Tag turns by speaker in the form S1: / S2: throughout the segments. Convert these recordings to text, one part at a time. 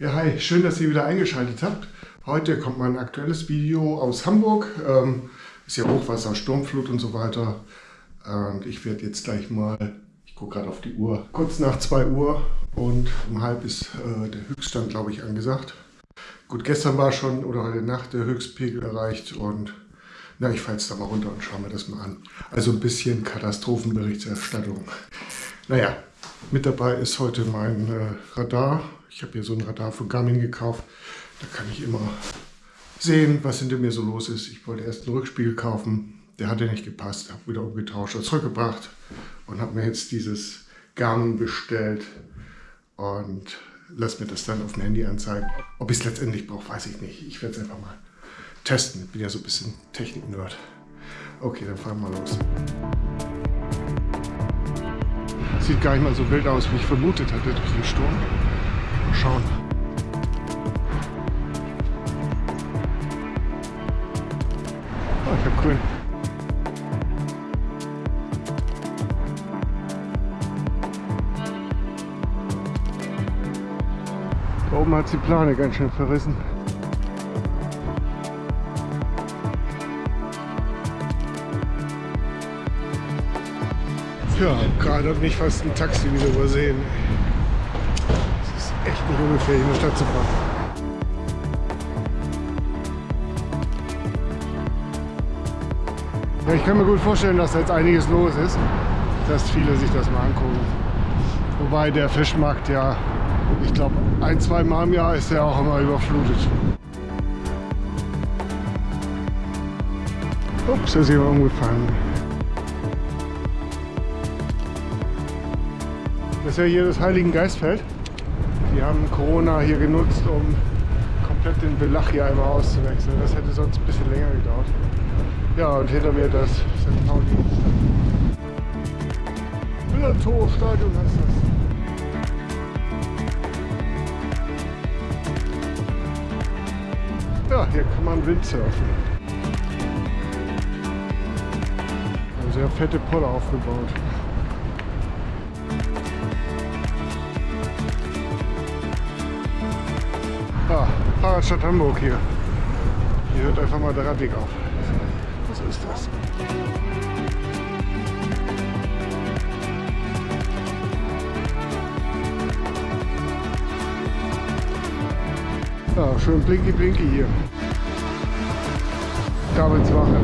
S1: Ja, hi, schön, dass ihr wieder eingeschaltet habt. Heute kommt mein aktuelles Video aus Hamburg. Ähm, ist ja Hochwasser, Sturmflut und so weiter. Und ich werde jetzt gleich mal, ich gucke gerade auf die Uhr, kurz nach 2 Uhr und um halb ist äh, der Höchststand, glaube ich, angesagt. Gut, gestern war schon oder heute Nacht der Höchstpegel erreicht und na, ich fahre jetzt da mal runter und schaue mir das mal an. Also ein bisschen Katastrophenberichterstattung. Naja, mit dabei ist heute mein äh, Radar. Ich habe hier so ein Radar von Garmin gekauft. Da kann ich immer sehen, was hinter mir so los ist. Ich wollte erst einen Rückspiegel kaufen. Der hatte nicht gepasst. Habe wieder umgetauscht und zurückgebracht. Und habe mir jetzt dieses Garmin bestellt. Und lass mir das dann auf dem Handy anzeigen. Ob ich es letztendlich brauche, weiß ich nicht. Ich werde es einfach mal testen. Ich bin ja so ein bisschen Technik-Nerd. Okay, dann fahren wir los. Sieht gar nicht mal so wild aus, wie ich vermutet hatte durch den Sturm. Mal schauen. Oh, ich hab grün. Da oben hat die Plane ganz schön verrissen. Ja, gerade hat mich fast ein Taxi wieder übersehen. Nicht ungefähr in der Stadt zu fahren. Ich kann mir gut vorstellen, dass da jetzt einiges los ist, dass viele sich das mal angucken. Wobei der Fischmarkt ja, ich glaube, ein, zwei Mal im Jahr ist er auch immer überflutet. Ups, da ist jemand umgefallen. Das ist ja hier das Heiligen Geistfeld. Die haben Corona hier genutzt, um komplett den Belach hier einmal auszuwechseln. Das hätte sonst ein bisschen länger gedauert. Ja, und hinter mir das St. Pauli. Millantor-Stadion heißt das. Ja, hier kann man Windsurfen. Eine sehr fette Polle aufgebaut. Ah, Fahrradstadt Hamburg hier. Hier hört einfach mal der Radweg auf. Was ist das? Ja, schön blinky blinky hier. Kabelswache.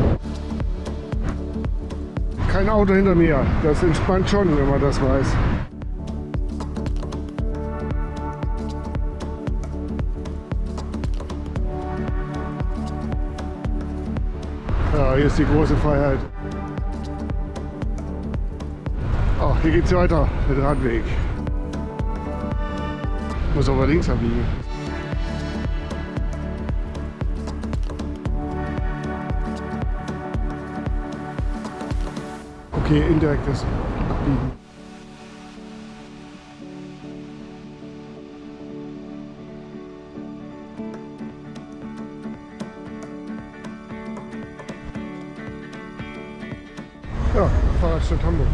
S1: Kein Auto hinter mir. Das entspannt schon, wenn man das weiß. Ja, hier ist die große Freiheit. Ach, hier geht es weiter mit Radweg. Muss aber links abbiegen. Okay, indirektes Abbiegen. Ja, Fahrradstadt Hamburg.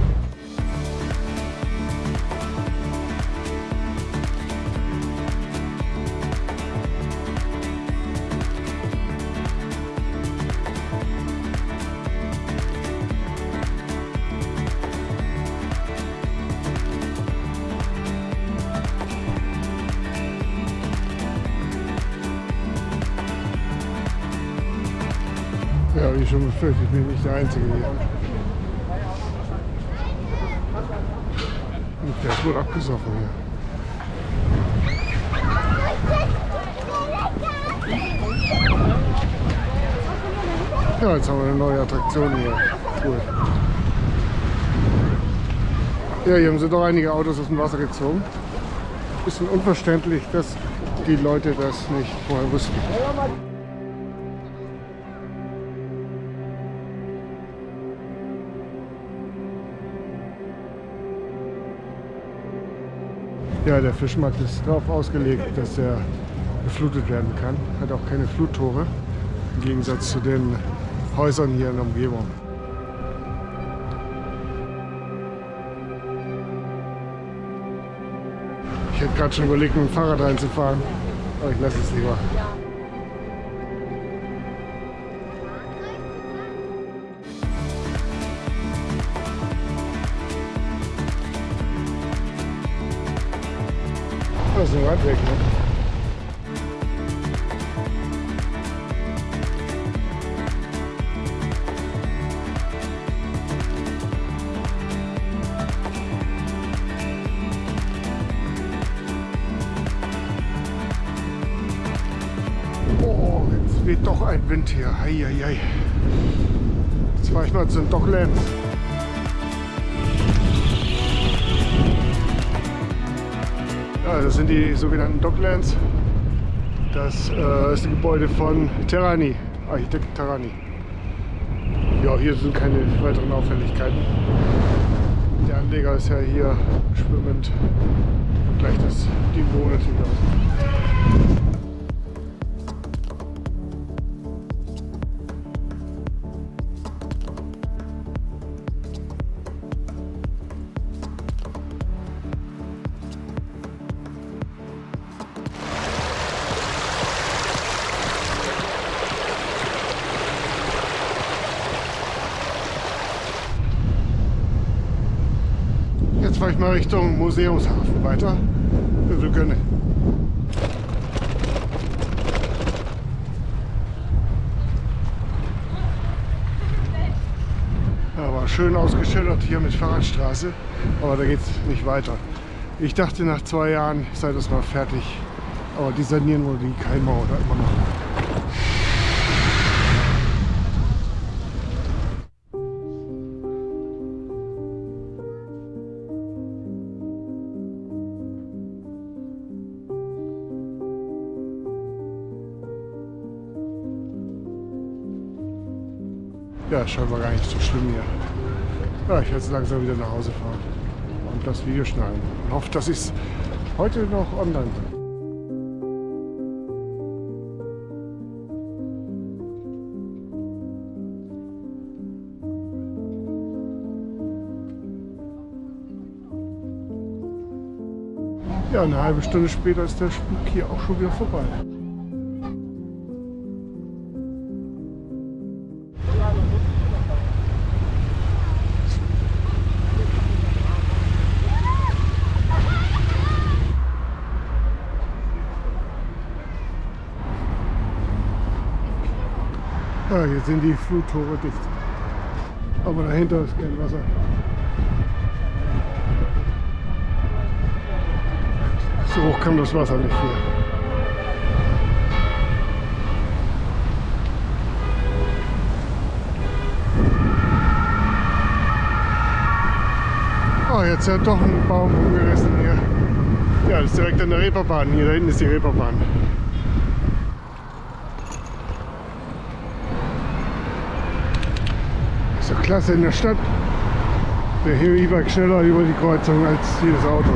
S1: Ja, wie schon befürchtet, ich bin nicht der Einzige hier. Der ist wohl abgesoffen hier. Ja, jetzt haben wir eine neue Attraktion hier. Cool. Ja, hier haben sie doch einige Autos aus dem Wasser gezogen. Bisschen unverständlich, dass die Leute das nicht vorher wussten. Ja, der Fischmarkt ist darauf ausgelegt, dass er geflutet werden kann. Hat auch keine Fluttore, im Gegensatz zu den Häusern hier in der Umgebung. Ich hätte gerade schon überlegt, mit dem Fahrrad reinzufahren. Aber ich lasse es lieber. Das ist ein Radweg, ne? Oh, weht doch ein Wind hier. Eieiei. Jetzt fahre ich mal zu den Docklands. Ja, das sind die sogenannten Docklands. Das äh, ist ein Gebäude von Terrani, Architekt Terrani. Ja, hier sind keine weiteren Auffälligkeiten. Der Anleger ist ja hier schwimmend und gleich das Niveau natürlich aus. Ich mal Richtung Museumshafen weiter. Ja, war schön ausgeschildert hier mit Fahrradstraße, aber da geht es nicht weiter. Ich dachte, nach zwei Jahren sei das mal fertig, aber die sanieren wohl die Keimauer da immer noch. Ja, scheinbar gar nicht so schlimm hier. Ja, ich werde jetzt langsam wieder nach Hause fahren und das Video schneiden. Und hoffe, dass ich es heute noch online bin. Ja, eine halbe Stunde später ist der Spuk hier auch schon wieder vorbei. Ja, hier sind die Fluttore dicht. Aber dahinter ist kein Wasser. So hoch kam das Wasser nicht hier. Oh, jetzt hat doch ein Baum umgerissen hier. Ja, das ist direkt an der Reeperbahn. Hier da hinten ist die Reeperbahn. Doch klasse in der Stadt. Der E-Bike schneller über die Kreuzung als jedes Auto.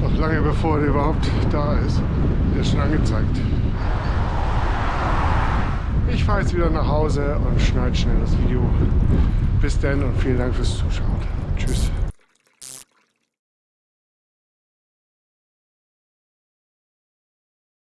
S1: Noch lange bevor der überhaupt da ist. Der ist schon angezeigt. Ich fahre jetzt wieder nach Hause und schneide schnell das Video. Bis dann und vielen Dank fürs Zuschauen. Tschüss.